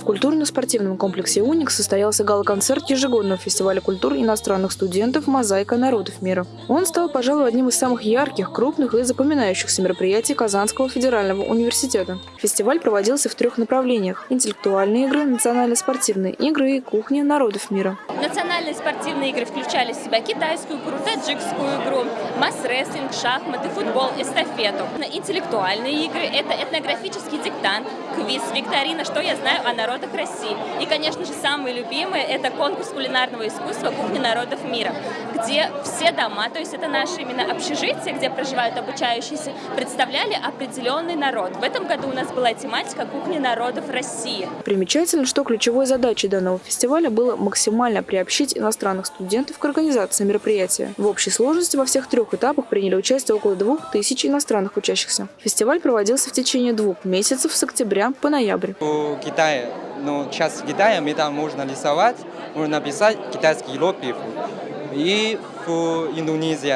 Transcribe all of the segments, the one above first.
В культурно-спортивном комплексе «Уник» состоялся гала-концерт ежегодного фестиваля культур иностранных студентов «Мозаика народов мира». Он стал, пожалуй, одним из самых ярких, крупных и запоминающихся мероприятий Казанского федерального университета. Фестиваль проводился в трех направлениях – интеллектуальные игры, национально-спортивные игры и кухня народов мира. Национальные спортивные игры включали в себя китайскую игру, таджикскую игру, масс-рестлинг, шахматы, футбол, эстафету. Интеллектуальные игры – это этнографический диктант, квиз, викторина «Что я знаю о народах России». И, конечно же, самые любимые – это конкурс кулинарного искусства «Кухня народов мира», где все дома, то есть это наши именно общежития, где проживают обучающиеся, представляли определенный народ. В этом году у нас была тематика «Кухня народов России». Примечательно, что ключевой задачей данного фестиваля было максимально приобщить иностранных студентов к организации мероприятия. В общей сложности во всех трех этапах приняли участие около двух тысяч иностранных учащихся. Фестиваль проводился в течение двух месяцев с октября по ноябрь. В Китае, ну, сейчас в Китае мы там можно рисовать, можно писать китайские иероглифы. И в Индонезии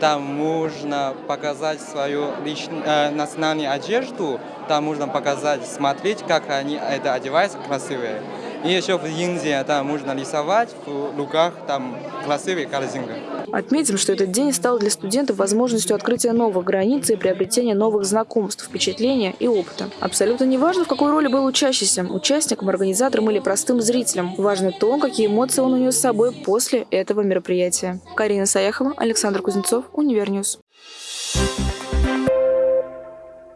там можно показать свою личную, э, национальную одежду, там можно показать, смотреть, как они это одеваются, красивые. И еще в Индии там можно рисовать в руках, там красивые картинки. Отметим, что этот день стал для студентов возможностью открытия новых границ и приобретения новых знакомств, впечатления и опыта. Абсолютно не важно, в какой роли был учащийся, участником, организатором или простым зрителем. Важно то, какие эмоции он унес с собой после этого мероприятия. Карина Саяхова, Александр Кузнецов, Универньюз. Thank you